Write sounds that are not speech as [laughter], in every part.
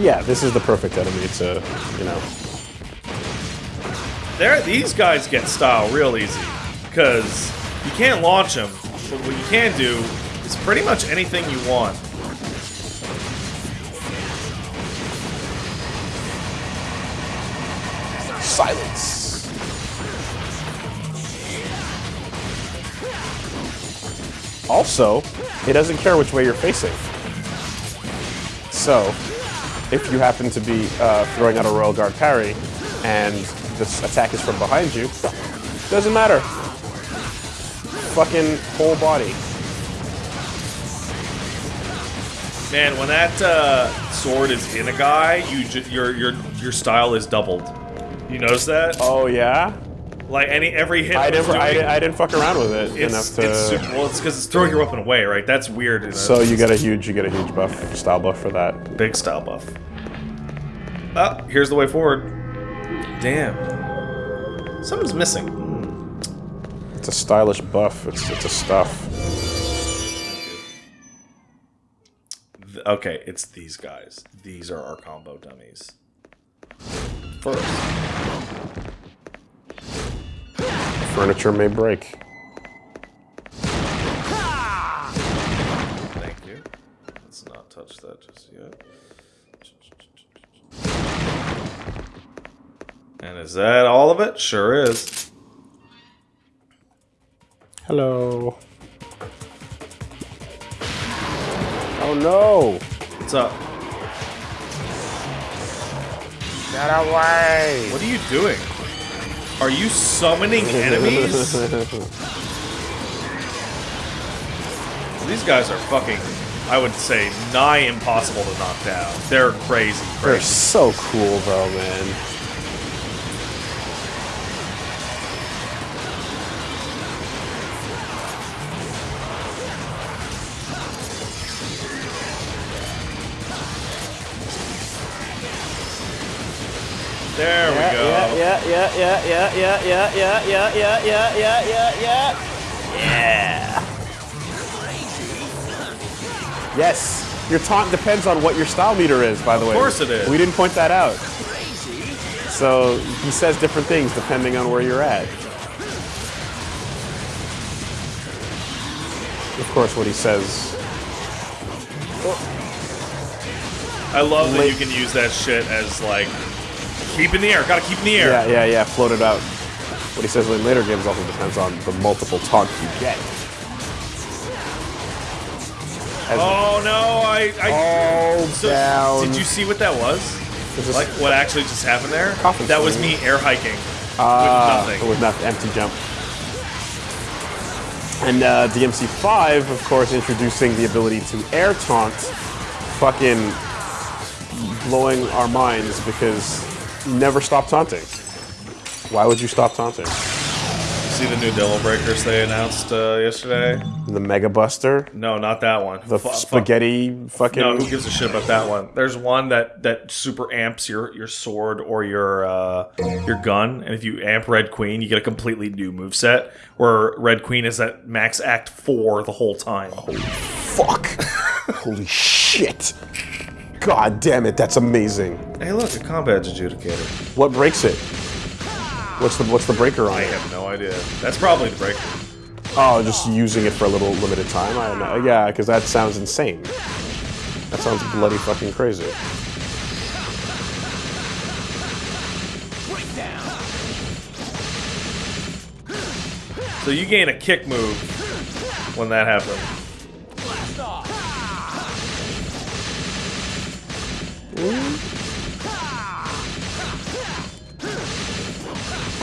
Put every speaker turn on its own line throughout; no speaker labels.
yeah, this is the perfect enemy to, you know.
There, these guys get style real easy because you can't launch them, but what you can do is pretty much anything you want.
Silence. Also, it doesn't care which way you're facing. So, if you happen to be uh, throwing out a Royal Guard parry, and this attack is from behind you, doesn't matter. Fucking whole body.
Man, when that uh, sword is in a guy, you your your your style is doubled. You notice that?
Oh yeah.
Like any every hit.
I didn't. I, didn't- I didn't fuck around with it enough to.
it's super, well, it's because it's throwing your weapon away, right? That's weird. you know?
so you get a huge, you get a huge buff, style buff for that.
big style buff. Ah, here's the way forward. Damn. Something's missing.
It's a stylish buff. It's it's a stuff.
Okay, it's these guys. These are our combo dummies. First,
Furniture may break.
thank you. Let's not touch that just yet. And is that all of it? Sure is.
Hello. Oh no!
What's up?
Get away!
What are you doing? Are you summoning enemies? These guys are fucking, I would say, nigh impossible to knock down. They're crazy,
They're so cool though, man. Yeah, yeah, yeah, yeah, yeah, yeah, yeah, yeah, yeah, yeah, yeah, yeah. Yeah. Yes. Your taunt depends on what your style meter is, by the way. Of
course it is.
We didn't point that out. So he says different things depending on where you're at. Of course, what he says.
I love that you can use that shit as like, keep in the air. Gotta keep in the air.
Yeah, yeah, yeah. Float it out. What he says in later games also depends on the multiple taunts you get. As
Oh no! I. I so,
down.
Did you see what that was? Like what actually just happened there?
Coffin
that was me air hiking
Ah,
with nothing.
With nothing. Empty jump. And uh, DMC5, of course, introducing the ability to air taunt, fucking blowing our minds because never stop taunting. Why would you stop taunting?
See the new Devil Breakers they announced uh, yesterday?
The Mega Buster,
No, not that one.
the
Fu- fu-
spaghetti fucking.
No, who gives a shit about that one? There's one that that super amps your your sword or your uh, your gun, and if you amp Red Queen, you get a completely new moveset. Where Red Queen is at max Act Four the whole time.
Fuck! [laughs] Holy shit! God damn it, that's amazing.
Hey, look, a combat adjudicator.
What breaks it? What's the what's the breaker on
I
it?
have no idea. That's probably the breaker.
Oh, just using it for a little limited time. I don't know. Yeah, because that sounds insane. That sounds bloody fucking crazy.
So you gain a kick move when that happens.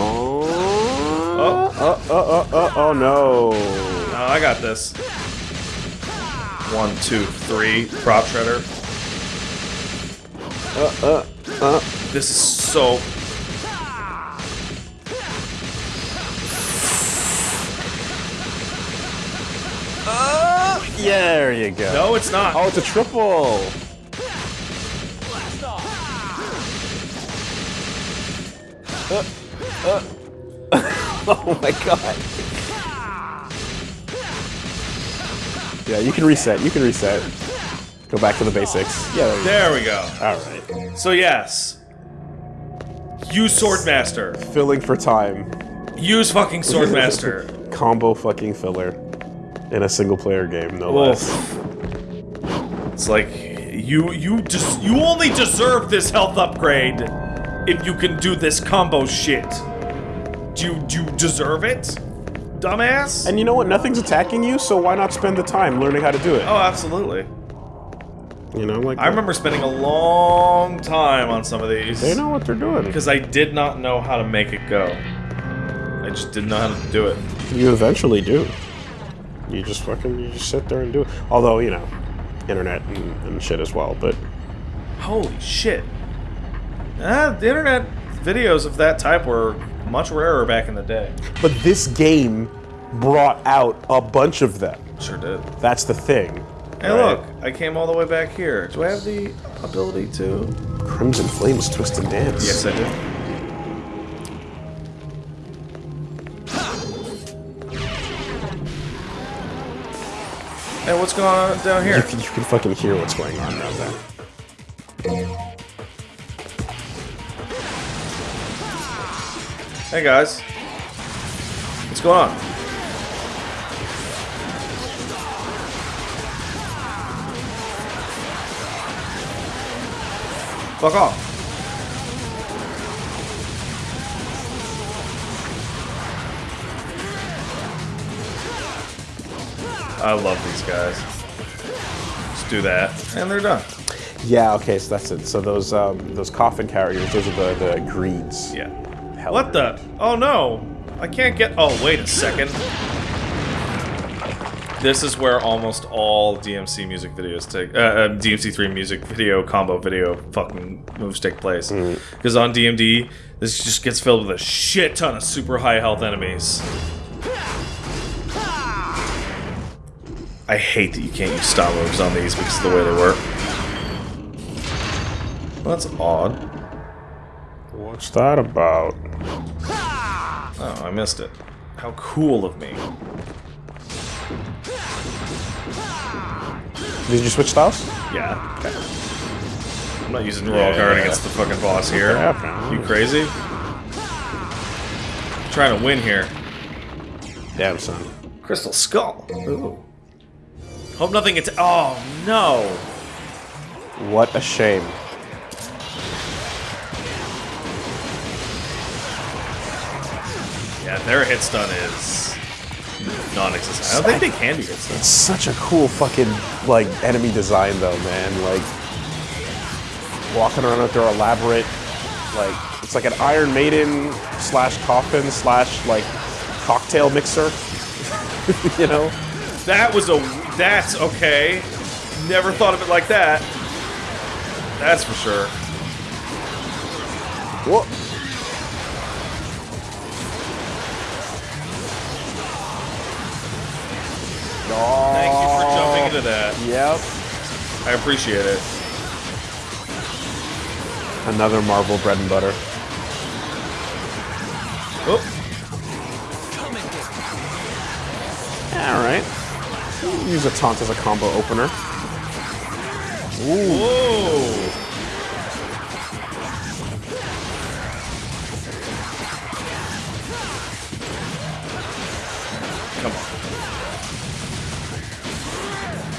Oh, oh, oh, oh, oh, oh no.
No, I got this. One, two, three. Prop shredder.
Uh, uh, uh.
This is so.
Yeah, there you go.
No, it's not.
Oh, it's a triple. Uh, uh. [laughs] oh my god. Yeah, you can reset. You can reset. Go back to the basics. Yeah. There you
There we go.
go. All right.
So yes, use Swordmaster.
Filling for time.
Use fucking [laughs] Swordmaster.
Combo fucking filler in a single player game, no less.
It's like you you just you only deserve this health upgrade if you can do this combo shit. Do you do you deserve it, dumbass?
And you know what? Nothing's attacking you, so why not spend the time learning how to do it?
oh, absolutely.
You know, like
I remember spending a long time on some of these
they know what they're doing.
because I did not know how to make it go. I just didn't know how to do it.
You eventually do. You just fucking you just sit there and do it. Although you know, internet and, and shit as well. But
Holy shit. Ah, the internet videos of that type were much rarer back in the day.
but this game brought out a bunch of them.
Sure did.
That's the thing.
Hey,
right?
look, I came all the way back here. Do I have the ability to?
Crimson Flames twist and dance.
Yes, I do. Hey, what's going on down
You
here?
can, you can fucking hear what's going on down there.
Hey, guys. What's going on? Fuck off. I love these guys. Let's do that. And they're done.
Yeah. Okay. So that's it. So those um, those coffin carriers, those are the the greeds.
Yeah.
Hell
What the? Oh no! I can't get. Oh, wait a second. This is where almost all DMC music videos take. Uh, uh, DMC3 music video combo video fucking moves take place. Because on DMD, this just gets filled with a shit ton of super high health enemies. I hate that you can't use stop moves on these because of the way they work. Well, that's odd.
What's that about?
Oh, I missed it. How cool of me.
Did you switch styles?
Yeah. I'm not using Royal Guard against the fucking boss here. You crazy? trying to win here.
Damn son.
Crystal Skull. Ooh. Hope nothing gets. Oh no!
What a shame.
Yeah, their hit stun is non-existent. I don't think they can do hit stun.
It's such a cool fucking like enemy design though, man. Like walking around with their elaborate like it's like an Iron Maiden slash coffin slash like cocktail mixer. [laughs] you know?
That was a. That's okay. Never thought of it like that. That's for sure.
Whoa.
Thank you for jumping into that.
Yep.
I appreciate it.
Another Marvel bread and butter.
Oh,
Alright. Use a taunt as a combo opener.
whoa!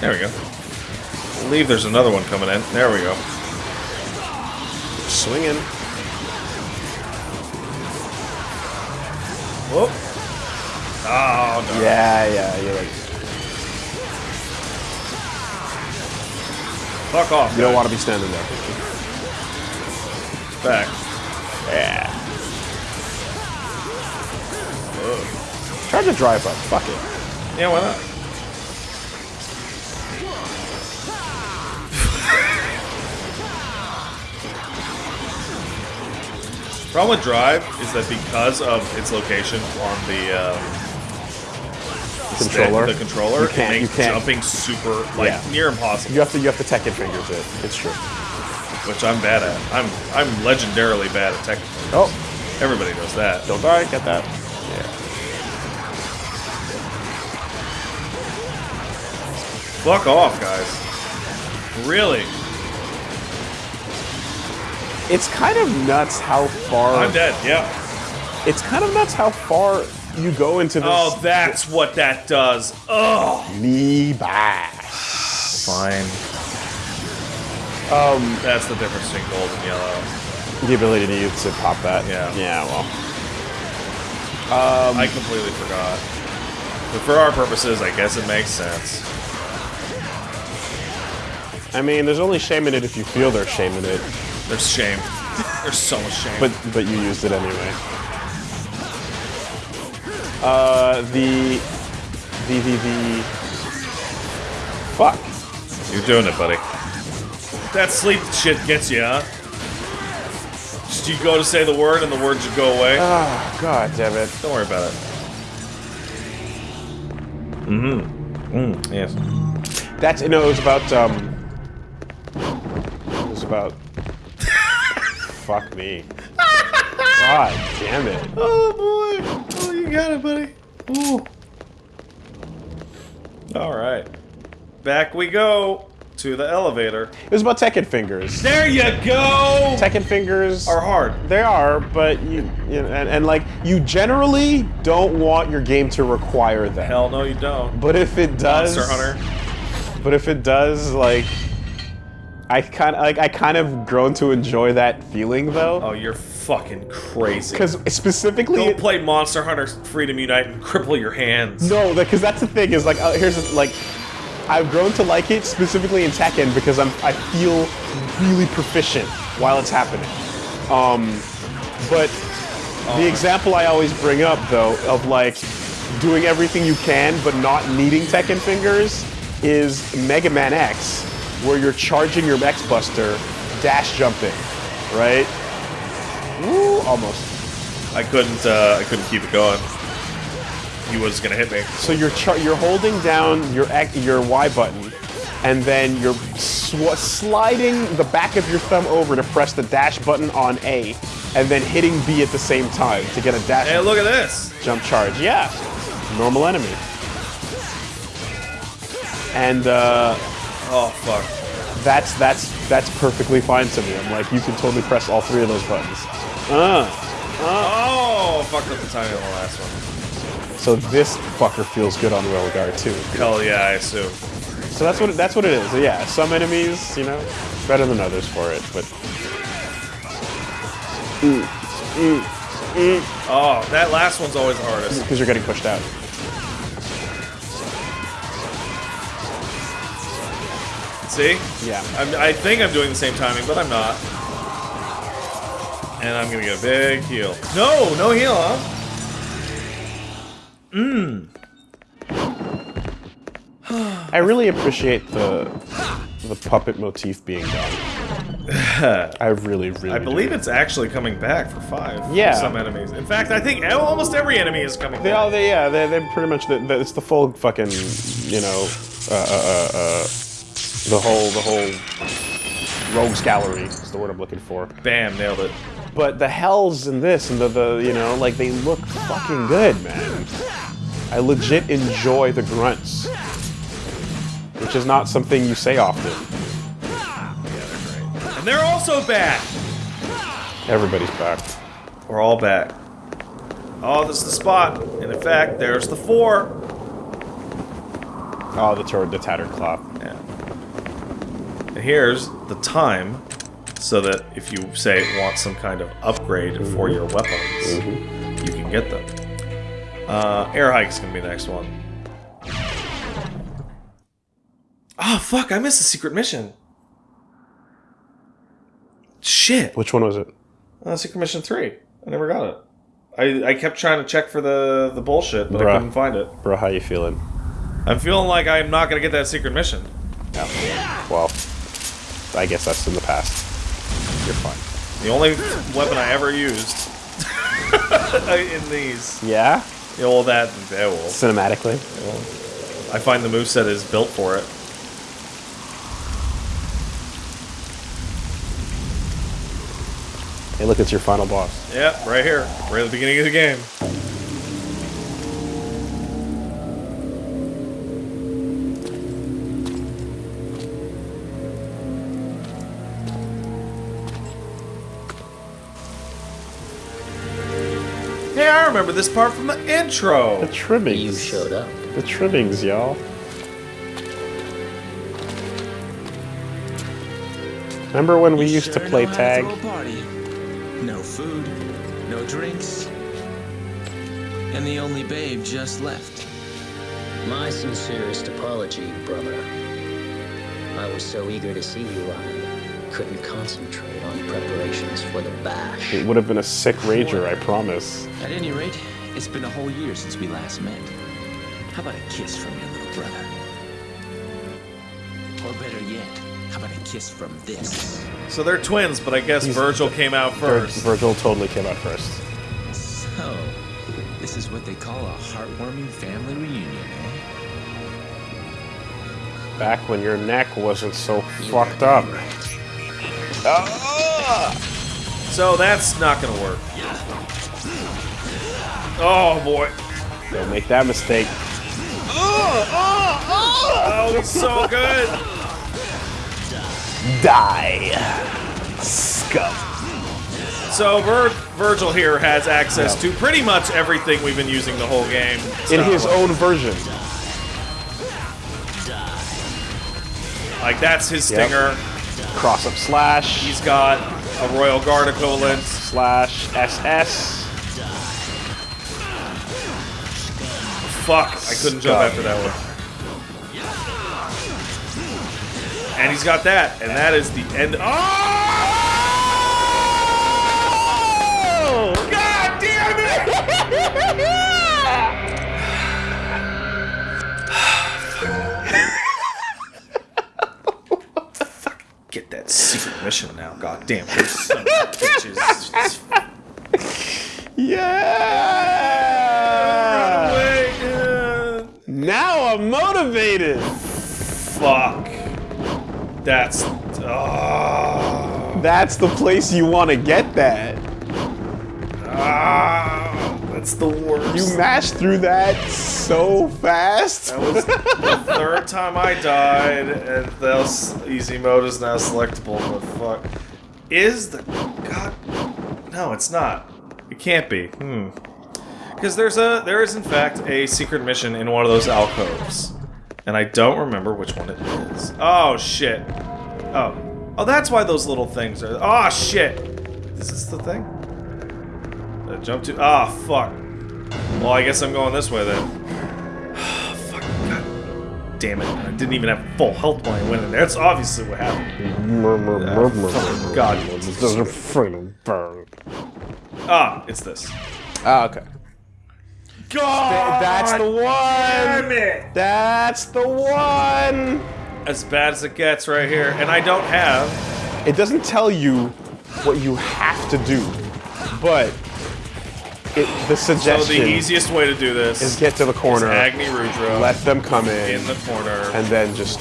There we go. I believe there's another one coming in. There we go.
Swinging.
Whoop. Oh, oh no.
Yeah, yeah, you're like
Fuck off.
you don't want to be standing there.
Back.
Yeah. Try to drive up. Fuck it.
Yeah, why not? The problem with Drive is that because of its location on the um, stick,
Controller.
the controller,
You can't-
it
you
makes
can't-
jumping super like
Yeah.
near impossible,
You have to you have to Tekken fingers it. It's true.
which I'm bad at. I'm I'm legendarily bad at tech.
Oh,
Everybody knows that.
don't die. Get that. Yeah.
Fuck off, guys. Really?
It's kind of nuts how far.
I'm dead. Yeah.
It's kind of nuts how far you go into this.
Oh, that's what that does. Oh.
me back.
Fine.
Um,
That's the difference between gold and yellow.
the ability to use to pop that.
Yeah.
Yeah. Well.
Um, I completely forgot. But for our purposes, I guess it makes sense.
I mean, there's only shame in it if you feel there's shame in it,
There's shame. There's so much shame.
but but you used it anyway. Uh, the the the the. Fuck.
You're doing it, buddy. That sleep shit gets you, huh? Just you go to say the word and the word should go away.
Oh God damn it.
Don't worry about it. Mm-hmm. Mm, yes.
That's you know It was about um. It was about. Fuck me. [laughs] God damn it.
Oh boy. Oh, you got it, buddy. Ooh. All right. Back we go to the elevator.
It was about Tekken fingers.
There you go.
Tekken fingers
Are hard.
They are, but you, you know, and, and like you generally don't want your game to require them.
Hell no, you don't.
But if it does,
Monster Hunter.
But if it does, like, I kind of like I kind of grown to enjoy that feeling though,
Oh, you're fucking crazy.
because specifically,
Don't play Monster Hunter Freedom Unite and cripple your hands.
no, because that's the thing is like uh, here's the, like. I've grown to like it specifically in Tekken because I'm I feel really proficient while it's happening. Um, but the example I always bring up though of like doing everything you can but not needing Tekken fingers is Mega Man X, where you're charging your X Buster, dash jumping, right? Woo, almost.
I couldn't. Uh, I couldn't keep it going. He was gonna hit me.
So you're you're holding down your X- your Y button, and then you're sliding the back of your thumb over to press the dash button on A, and then hitting B at the same time to get a dash
Hey, look at this.
jump charge. Yeah, normal enemy. And uh,
Oh fuck.
that's that's that's perfectly fine to me. I'm like, you can totally press all three of those buttons. Uh, uh.
Oh, fucked up the timing on the last one.
so this fucker feels good on Royal Guard too.
Hell yeah, I assume.
So that's what it, that's what it is. Yeah, some enemies, you know, better than others for it, but mm, mm, mm.
Oh, that last one's always the hardest.
because you're getting pushed out.
See?
Yeah.
I'm, I think I'm doing the same timing, but I'm not. And I'm gonna get a big heal. No, no heal, huh? Mmm.
I really appreciate the the puppet motif being done. [sighs] I really, really.
I
do.
believe it's actually coming back for five. for
Yeah.
some enemies. In fact, I think almost every enemy is coming
They
back.
all, they, yeah, they, they pretty much. The, the, it's the full fucking, you know, uh, uh, uh, uh, the whole, the whole rogues gallery is the word I'm looking for.
Bam, nailed it.
But the hells in this and the, the you know, like they look fucking good, man. I legit enjoy the grunts, which is not something you say often.
Yeah, they're great. And they're also back.
Everybody's back.
We're all back. Oh, this is the spot. And in fact, there's the four.
Oh, the the tattered cloth.
Yeah. And here's the time, so that if you say want some kind of upgrade for your weapons, you can get them. Uh, air hike's gonna be the next one. Oh fuck! I missed the secret mission. Shit.
Which one was it?
Uh, secret mission three. I never got it. I, I kept trying to check for the the bullshit, but I couldn't find it.
Bro, how you feeling?
I'm feeling like I'm not gonna get that secret mission. Yeah.
Well, I guess that's in the past. You're fine.
The only weapon I ever used [laughs] in these.
Yeah?
Yeah, well, that. Yeah, well,
Cinematically?
I find the moveset is built for it.
Hey, look, it's your final boss.
Yeah, right here. Right at the beginning of the game. Remember this part from the intro.
The trimmings.
You showed up.
The trimmings, y'all. Remember when we
You
used to play tag?
throw a party. No food, no drinks, and the only babe just left.
My sincerest apology, brother. I was so eager to see you, I couldn't concentrate on preparations for the bash.
It would have been a sick rager, I promise.
At any rate, it's been a whole year since we last met. How about a kiss from your little brother? Or better yet, how about a kiss from this?
So they're twins, but I guess
He's-
Virgil came out
Vir-
first.
Virgil totally came out first.
So, this is what they call a heartwarming family reunion, eh?
Back when your neck wasn't so fucked up. Ah!
So that's not gonna work. Oh boy.
Don't make that mistake.
Ah, ah, oh, it's so good.
Die. Scum.
So Vir- Virgil here has access to pretty much everything we've been using the whole game.
In his own version.
like that's his
Yep. Cross up slash.
He's got a Royal Guard equivalent.
slash SS.
Fuck, I couldn't jump after that one. And he's got that, and that is the end. Oh! Secret mission now. God damn it. Son of a bitches.
Yeah!
Uh,
Now I'm motivated.
Fuck. That's. Oh,
That's the place you want to get that.
ah, that's the worst.
You mashed through that so fast.
that was the third time I died, and the easy mode is now selectable. But fuck, is the god? No, it's not. It can't be. Hmm. Because there's a there is in fact a secret mission in one of those alcoves, and I don't remember which one it is. Oh shit. Oh. Oh, that's why those little things are. Oh shit. Is this the thing? Did I jump to? Ah, fuck. Well, I guess I'm going this way then. [sighs] fuck. God damn it. I didn't even have full health when I went in there. That's obviously what happened. God. Ah, it's this.
Ah, okay.
God!
That's the
Damn
one.
it!
That's the one.
As bad as it gets right here. And I don't have.
It doesn't tell you what you have to do, but it, the
So the easiest way to do this
is get to the corner,
Agni Rudra
let them come in,
in the corner.
and then just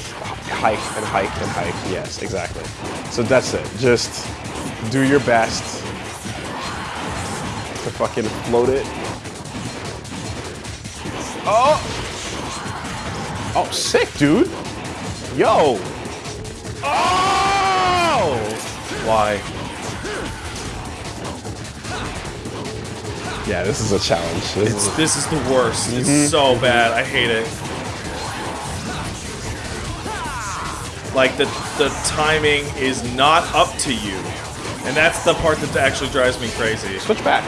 hike and hike and hike. Yes, exactly. So that's it. Just do your best to fucking float it. Oh! Oh, sick, dude! Yo! Oh!
Why?
Yeah, this is a challenge. This
It's
is-
this is the worst. It's so bad. I hate it. Like the the timing is not up to you. And that's the part that actually drives me crazy.
switch back.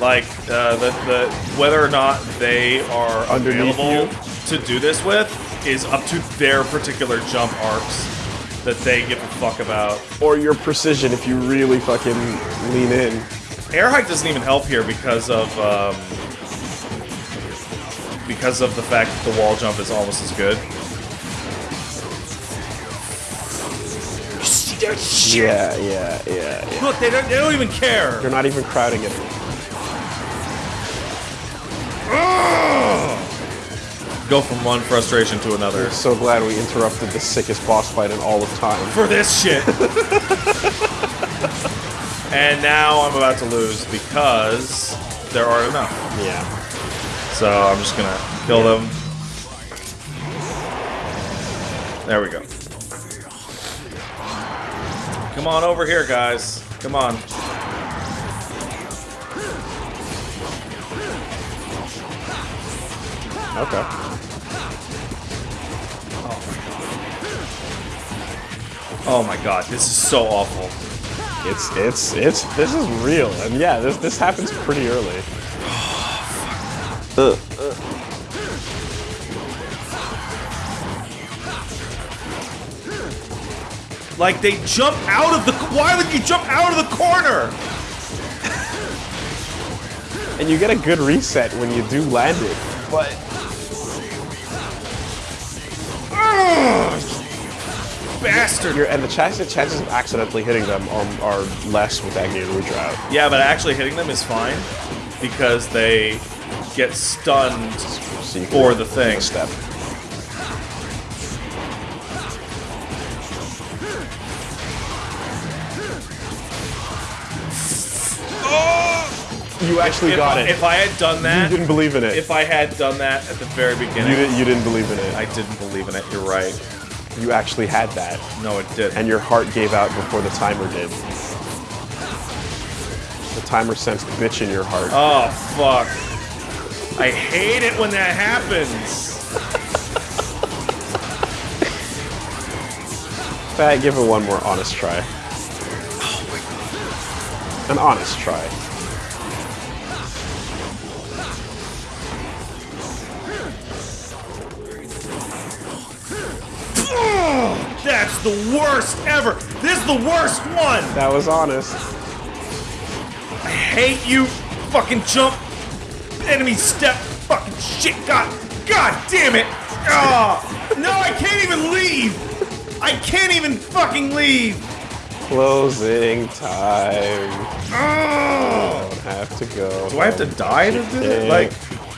Like uh, the the whether or not they are
Underneath
available to do this with is up to their particular jump arcs that they give a fuck about.
Or your precision if you really fucking lean in.
Air hike doesn't even help here because of um, because of the fact that the wall jump is almost as good.
Yeah, yeah, yeah, yeah.
Look, they don't, they don't even care.
They're not even crowding it.
go from one frustration to another.
I'm so glad we interrupted the sickest boss fight in all of time.
For this shit! [laughs] and now I'm about to lose because there are enough.
Yeah.
So I'm just gonna kill yeah. them. There we go. Come on over here, guys. Come on.
Okay.
Oh my god, this is so awful.
It's it's it's this is real, and yeah, this this happens pretty early. Ugh.
Like they jump out of the. Why would you jump out of the corner?
And you get a good reset when you do land it, but
Bastard.
you're, and the chances chances of accidentally hitting them are, are less with that Gearuja out.
Yeah, but actually hitting them is fine because they get stunned
So
for the thing.
step. Oh! You actually
If
got it.
if I had done that, you
didn't believe in it.
if I had done that at the very beginning,
you didn't. You didn't believe in it.
I didn't believe in it. You're right.
You actually had that,
No, it didn't.
and your heart gave out before the timer did. The timer sensed bitch in your heart.
oh fuck! I hate it when that happens. [laughs]
Fat, give it one more honest try. Oh An honest try.
That's the worst ever. This is the worst one.
That was honest.
I hate you. Fucking jump. Enemy step. Fucking shit. God. God damn it. Oh, no, I can't even leave. I can't even fucking leave.
Closing time.
Oh.
Don't have to go.
Do I have to die to do it? Like,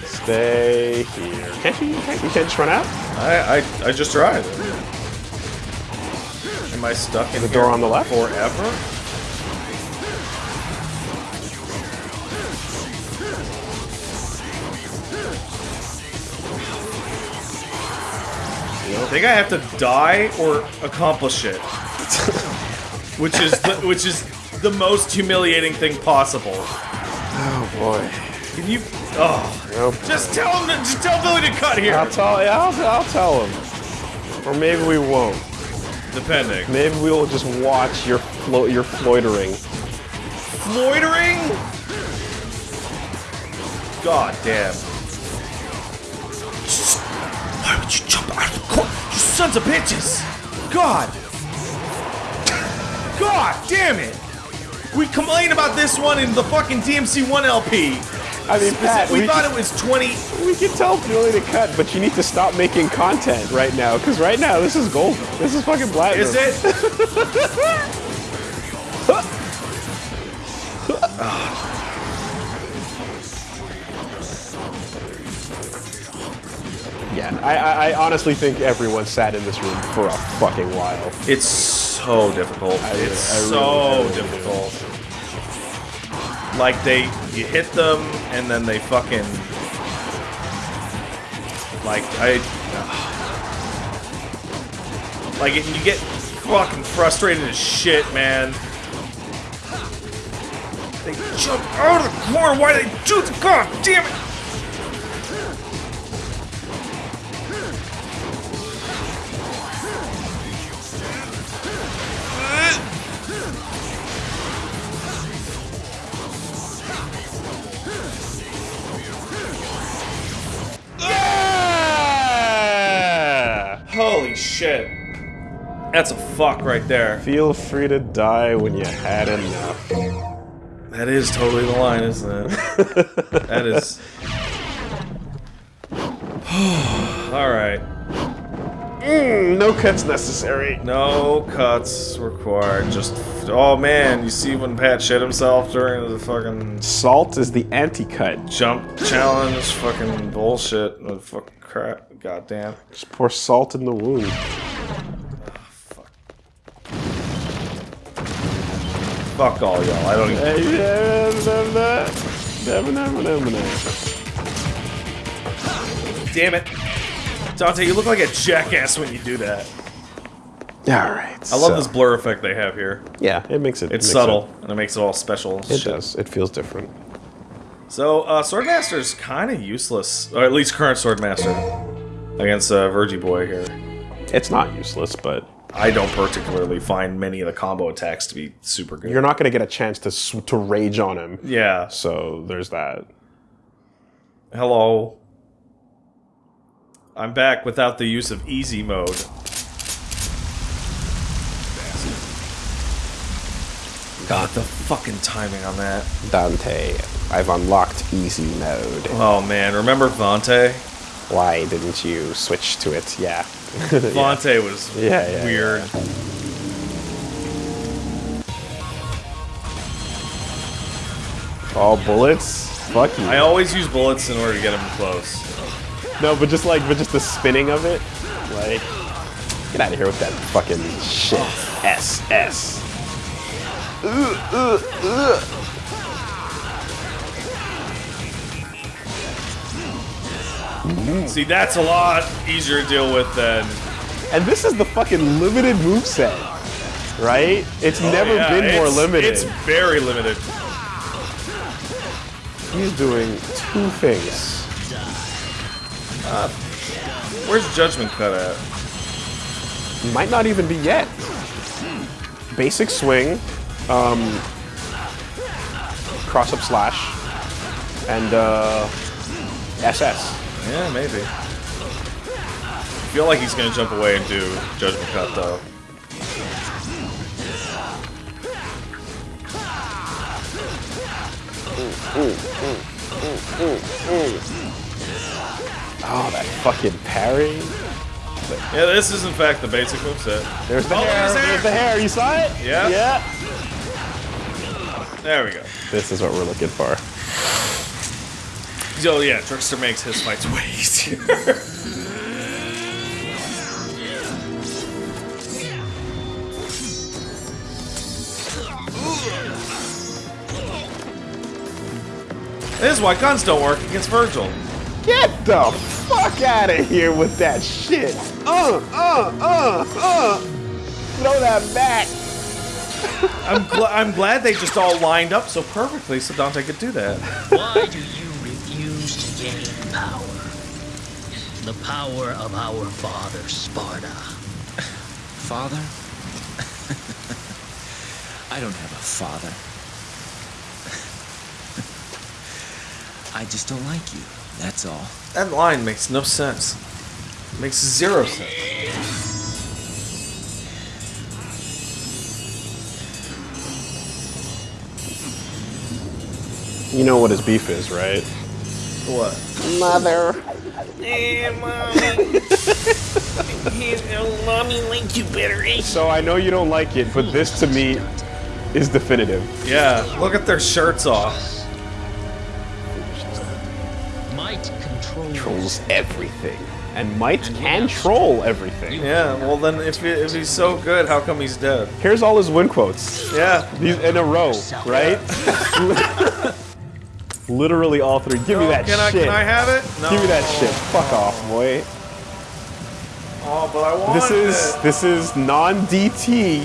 stay here. Can't you? Can't, you can't just run out.
I, I, I just tried. Am I stuck in
The door on the left?
forever? I think I have to die or accomplish it, [laughs] which is the, which is the most humiliating thing possible.
Oh boy.
Can you? Oh,
Nope.
just tell him. To, just tell Billy to cut here.
I'll tell. I'll, I'll tell him. Or maybe we won't.
Depending.
Maybe we'll just watch your flo- your floitering.
Loitering? God damn. Why would you jump out of the court? You sons of bitches! God! God damn it! We complain about this one in the fucking DMC 1 LP.
I mean, [laughs] Pat,
we,
we,
thought it was 20.
we can tell Billy to cut, but you need to stop making content right now, because right now this is gold. This is fucking platinum.
Is it? [laughs]
Yeah, I, I, I honestly think everyone sat in this room for a fucking while.
It's so difficult.
really-
it's
I really-
so
I really
difficult. Like they, you hit them and then they fucking, like I, like you get fucking frustrated as shit, man. They jump out of the corner. Why they do it? God damn it! That's a fuck right there.
Feel free to die when you had enough.
That is totally the line, isn't it? [laughs] that is. [sighs] Alright.
Mm, no cuts necessary.
No cuts required. Just. Oh man, you see when Pat shit himself during the fucking
Salt is the anti-cut.
jump challenge? Fucking bullshit. Fucking crap. Goddamn.
Just pour salt in the wound.
Fuck all y'all. I don't even. Damn it. Dante, you look like a jackass when you do that.
Alright.
I love this blur effect they have here.
Yeah, it makes it.
It's
makes
subtle, and it makes it all special.
It, it does. It feels different.
So, uh, Swordmaster's kind of useless, or at least current Swordmaster, against uh, Virgie Boy here.
It's not useless, but
I don't particularly find many of the combo attacks to be super good.
you're not going to get a chance to sw- to rage on him.
yeah.
So there's that.
Hello. I'm back without the use of easy mode. God, the fucking timing on that.
Dante, I've unlocked easy mode.
Oh man, remember Vante?
Why didn't you switch to it? Yeah. [laughs]
Vante was
Yeah, yeah,
weird.
All bullets? Fuck you.
I always use bullets in order to get them close.
No, but just like, but just the spinning of it, like, get out of here with that fucking shit. S S.
See, that's a lot easier to deal with than.
And this is the fucking limited moveset, right? It's never
Oh, Yeah,
been more
it's-
limited.
It's very limited.
He's doing two things.
Where's Judgment Cut at?
Might not even be yet. Basic swing, um, cross up slash, and uh, SS.
Yeah, maybe. I feel like he's gonna jump away and do Judgment Cut though.
Oh, that fucking parry.
Yeah, this is in fact the basic moveset.
There's the
Oh,
hair.
hair.
There's the hair. You saw it?
Yeah.
Yeah.
There we go.
This is what we're looking for.
So yeah, Trickster makes his fights way [laughs] easier. this is why guns don't work against Virgil.
Get the fuck out of here with that shit. Uh, uh, uh, uh. Throw that back.
I'm, gl- I'm glad they just all lined up so perfectly so Dante could do that.
Why do you refuse to gain power? The power of our father, Sparta.
Father? I don't have a father. I just don't like you. That's all.
That line makes no sense. makes zero sense.
You know what his beef is, right?
What?
Mother. Eh, mommy. mommy like you better. Eh? So I know you don't like it, but this to me is definitive.
Yeah, look at their shirts off.
Might control
Trolls everything. And might can troll everything.
Yeah, well then if, he, if he's so good, how come he's dead?
Here's all his win quotes.
Yeah.
These in a row, right? [laughs] Literally all three. Give me that
can I,
shit.
Can I have it? No.
Give me that shit. Fuck off, boy.
Oh, but I want
This is
it.
this is non-DT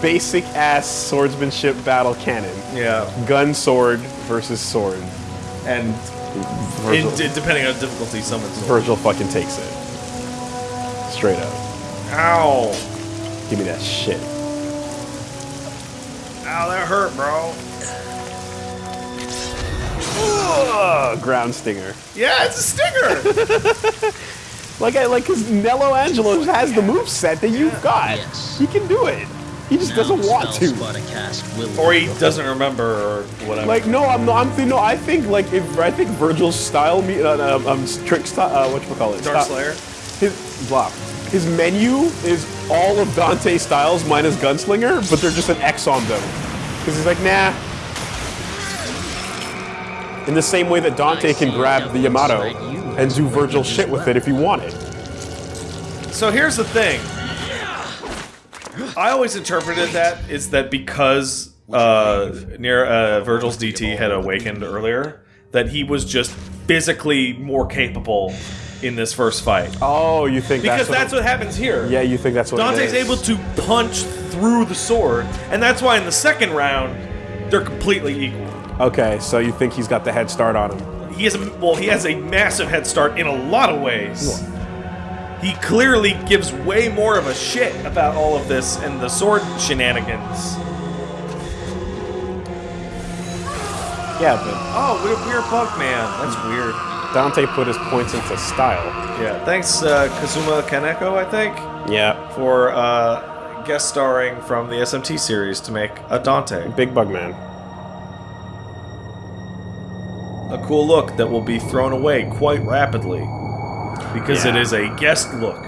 basic ass swordsmanship battle canon.
Yeah,
Gun sword versus sword.
and
Virgil,
it, depending on difficulty, someone's.
Virgil fucking takes it. Straight up.
Ow!
Give me that shit.
Ow, that hurt, bro.
Ugh, ground stinger.
Yeah, it's a stinger. [laughs]
Like I like cause Nello Angelo has the move set that you've got.
Yes.
He can do it. He just doesn't want to.
Cast
or he doesn't remember, or whatever.
Like no, I'm not. I'm thinking. No, I think like if I think Virgil's style, me, uh, um, um, trick style, uh, what you call it?
Dark
Style-
Slayer.
His blah. His menu is all of Dante styles minus Gunslinger, but they're just an X on them. Because he's like, nah. In the same way that Dante can grab the Yamato and do Virgil shit with it if he wanted.
So here's the thing. I always interpreted that is that because uh, near uh, Virgil's DT had awakened earlier, that he was just physically more capable in this first fight.
Oh, you think
Because
that's,
that's what happens here.
Yeah, you think that's what
Dante's
is.
able to punch through the sword, and that's why in the second round they're completely equal.
Okay, so you think he's got the head start on him?
He has a, well, he has a massive head start in a lot of ways. He clearly gives way more of a shit about all of this and the sword shenanigans.
Yeah, but
Oh, what a weird bug man. That's weird.
Dante put his points into style.
Yeah, thanks uh, Kazuma Kaneko, I think,
Yeah,
for uh, guest starring from the SMT series to make a Dante.
Big Bug Man.
A cool look that will be thrown away quite rapidly because it
Yeah.
is a guest look.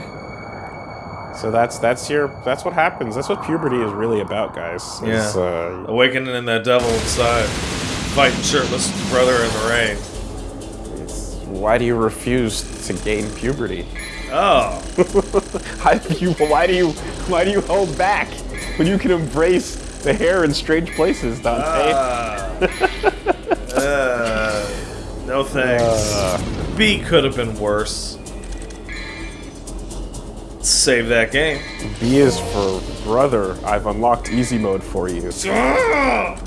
So that's that's your that's what happens. That's what puberty is really about, guys. Is,
Yeah.
uh,
Awakening in that devil inside, fighting shirtless brother in the rain.
it's, why do you refuse to gain puberty?
Oh, [laughs]
How do you, why do you why do you hold back when you can embrace the hair in strange places, Dante?
uh, [laughs] no thanks. B could have been worse. Save that game.
B is for brother. I've unlocked easy mode for you.
Ah!